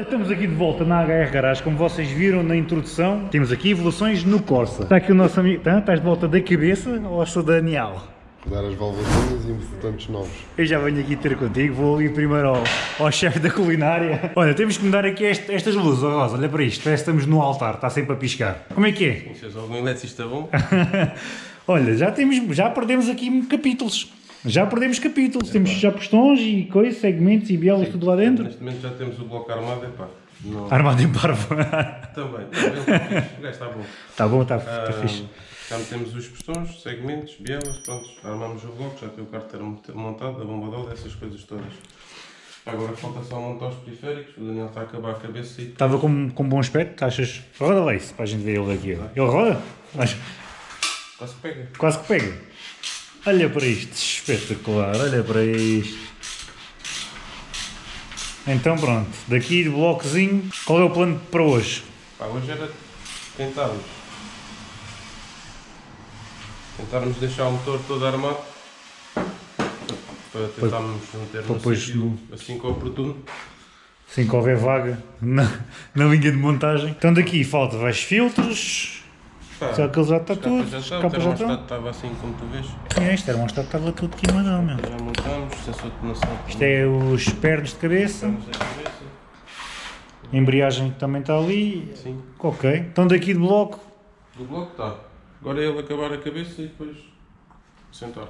Ora, estamos aqui de volta na HR Garage, como vocês viram na introdução, temos aqui evoluções no Corsa. Está aqui o nosso amigo, tá? estás de volta da cabeça ou sou Daniel? Dar as válvulas e importantes novos. Eu já venho aqui ter contigo, vou ali primeiro ao, ao chefe da culinária. Olha, temos que mudar aqui este- estas luzes, oh Rosa, olha para isto, parece que estamos no altar, está sempre a piscar. Como é que é? Se és algum eletricista bom, Olha, já, temos, já perdemos aqui capítulos. Já perdemos capítulos, temos já postões e coisas, segmentos e bielas tudo lá dentro. neste momento já temos o bloco armado, epá, não, Armado em parvo. também, ele está o gajo está bom. Está bom, está Ah, fixe. já metemos os pistões, segmentos, bielas, pronto, armamos o bloco, já tem o cárter montado, a bomba de óleo, essas coisas todas. Agora falta só montar os periféricos, o Daniel está a acabar a cabeça e Estava com, com bom aspecto, achas? Roda lá isso, para a gente ver ele daqui. Ele roda? Mas quase pega. quase que pega. Olha para isto, espetacular, olha para isto. Então pronto, daqui de blocozinho, qual é o plano para hoje? Pá, hoje era tentarmos, tentarmos deixar o motor todo armado, para tentarmos meter no depois sítio assim que é oportuno. Assim que houver vaga na, na linha de montagem. Então daqui falta vais filtros, Pá, só que ele já está tudo, capas já estão, o capas já estão. termostato estava assim como tu vês. É, este termostato estava tudo queimadão, meu. Já montamos, sensor de noção. Isto é os pernos de cabeça, a cabeça. a embreagem também está ali. Sim. Ok, então daqui de bloco, Do bloco está. Agora é ele acabar a cabeça e depois sentar.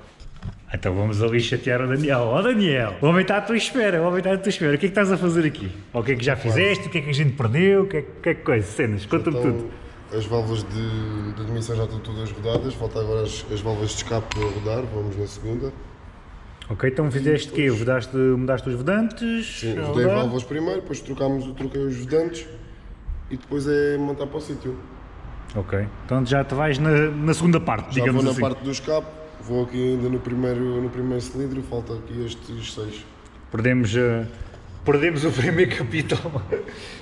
então vamos ali chatear o Daniel. Ó Daniel, o homem está à tua espera, o homem está à tua espera. O que é que estás a fazer aqui? Ou o que é que já fizeste? O que é que a gente perdeu? O que é que, que, é que coisa? Cenas, conta-me Então, tudo. As válvulas de, de admissão já estão todas rodadas, falta agora as, as válvulas de escape para rodar, vamos na segunda. Ok, então fizeste o quê? Mudaste, mudaste os vedantes? Sim, a rodei válvulas primeiro, depois trocámos, troquei os vedantes e depois é montar para o sítio. Ok, então já te vais na, na segunda parte, Já digamos vou na assim. parte do escape, vou aqui ainda no primeiro, no primeiro cilindro, falta aqui estes seis. Perdemos, eh, perdemos o primeiro capítulo,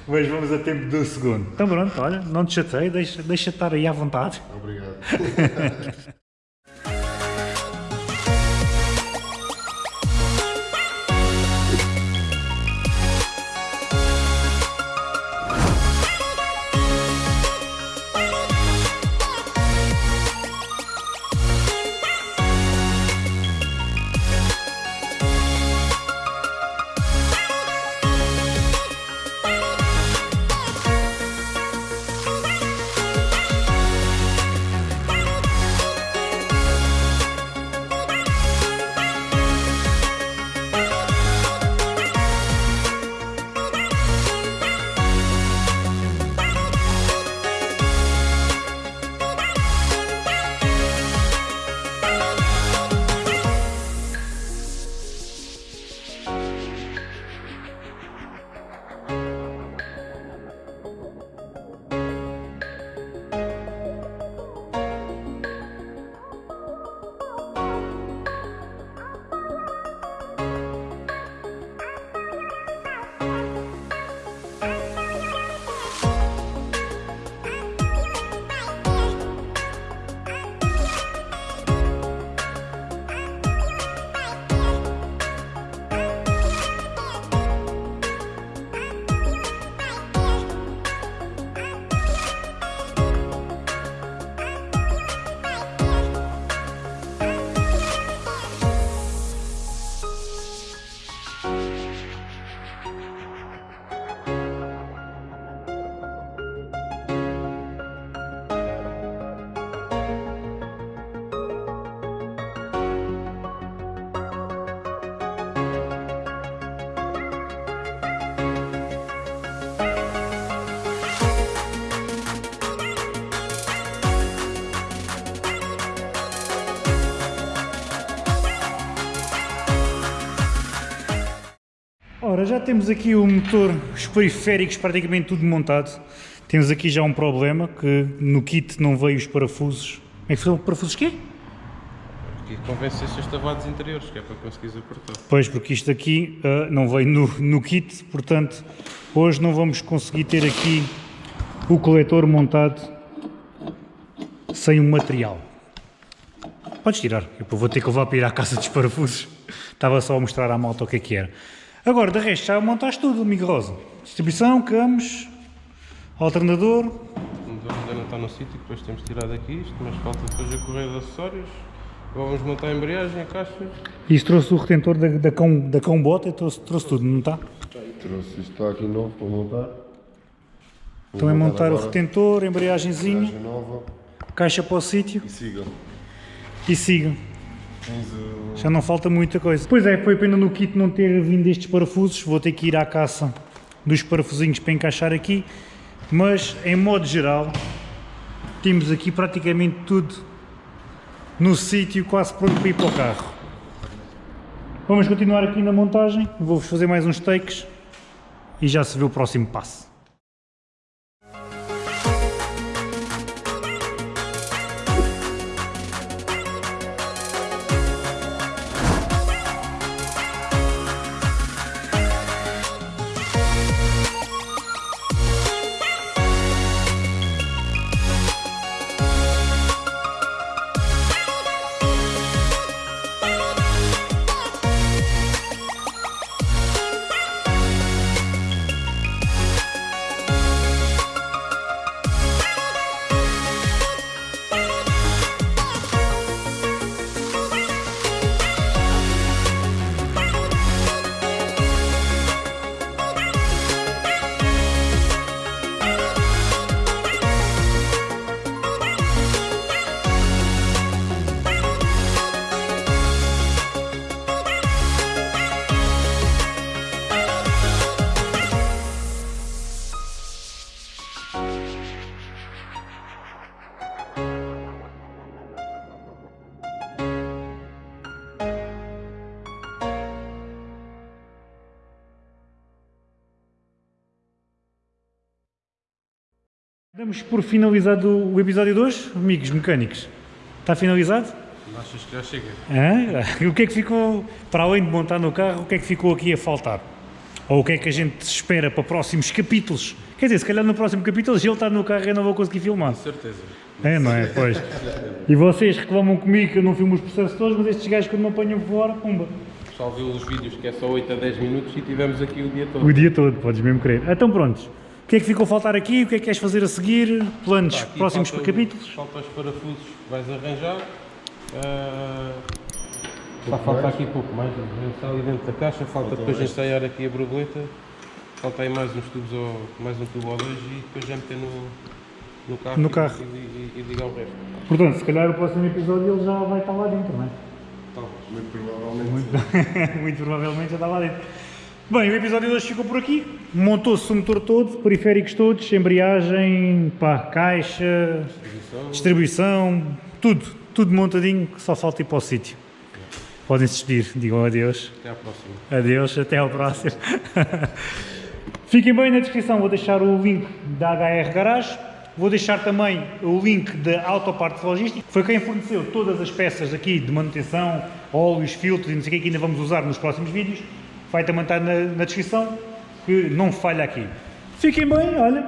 mas vamos a tempo do segundo. Então pronto, olha, não te chatei, deixa, deixa estar aí à vontade. Obrigado. Ora, já temos aqui o motor, os periféricos praticamente tudo montado. Temos aqui já um problema, que no kit não veio os parafusos. É que são parafusos quê? E convém ser estavados interiores, que é para conseguires apertar. Pois, porque isto aqui ah, não veio no, no kit, portanto, hoje não vamos conseguir ter aqui o coletor montado sem o material. Podes tirar, eu vou ter que levar para ir à casa dos parafusos. Estava só a mostrar à malta o que é que era. Agora, de resto, já montaste tudo, amigo Rosa. Distribuição, campos, alternador. O motor ainda não está no sítio, depois temos tirado aqui isto, mas falta depois a correia de acessórios. Agora vamos montar a embreagem, a caixa. Isso trouxe o retentor da, da, cão, da cão bota, trouxe, trouxe tudo, não está? Trouxe isto está aqui novo para montar. Vou Então é montar o agora. retentor, embreagenzinha, Embreagem nova caixa para o sítio e sigam. e sigam. 15 Já não falta muita coisa. Pois é, foi pena no kit não ter vindo estes parafusos. Vou ter que ir à caça dos parafusinhos para encaixar aqui. Mas, em modo geral, temos aqui praticamente tudo no sítio, quase pronto para ir para o carro. Vamos continuar aqui na montagem. Vou-vos fazer mais uns takes e já se vê o próximo passo. Damos por finalizado o episódio 2, amigos mecânicos. Está finalizado? Achas que já chega? Hã? O que é que ficou, para além de montar no carro, o que é que ficou aqui a faltar? Ou o que é que a gente espera para próximos capítulos? Quer dizer, se calhar no próximo capítulo, se ele está no carro, eu não vou conseguir filmar. Certeza. É, não é? Pois. E vocês reclamam comigo que eu não filmo os processos todos, mas estes gajos quando me apanham fora, pumba. O pessoal viu os vídeos que é só 8 a 10 minutos e tivemos aqui o dia todo. O dia todo, podes mesmo crer. Então prontos. O que é que ficou a faltar aqui? O que é que queres fazer a seguir? Planos aqui próximos falta- capítulos? Falta os parafusos que vais arranjar. Ah, Só falta aqui pouco mais, está ali dentro da caixa, falta depois ensaiar aqui a borboleta, falta aí mais uns tubos ou mais um tubo ou dois e depois já meter no, no carro, No e- carro. E, e- e ligar o resto. Portanto, se calhar o próximo episódio ele já vai estar lá dentro, não é? Talvez. Muito provavelmente. Muito provavelmente já está lá dentro. Bem, o episódio de hoje ficou por aqui. Montou-se o motor todo, periféricos todos, embreagem, pá, caixa, Distribuição. distribuição, tudo, tudo montadinho, que só falta ir para o sítio. Podem se despedir, digam adeus. Até à próxima. Adeus, até ao próximo. Fiquem bem na descrição, vou deixar o link da HR Garage, vou deixar também o link da Autopartes Logística, foi quem forneceu todas as peças aqui de manutenção, óleos, filtros e não sei o que que ainda vamos usar nos próximos vídeos. Vai também estar na, na descrição, que não falha aqui. Fiquem bem, olha,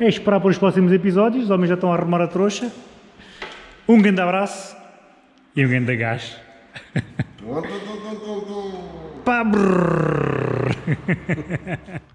é esperar para os próximos episódios, os homens já estão a arrumar a trouxa. Um grande abraço e um grande gás. Pá.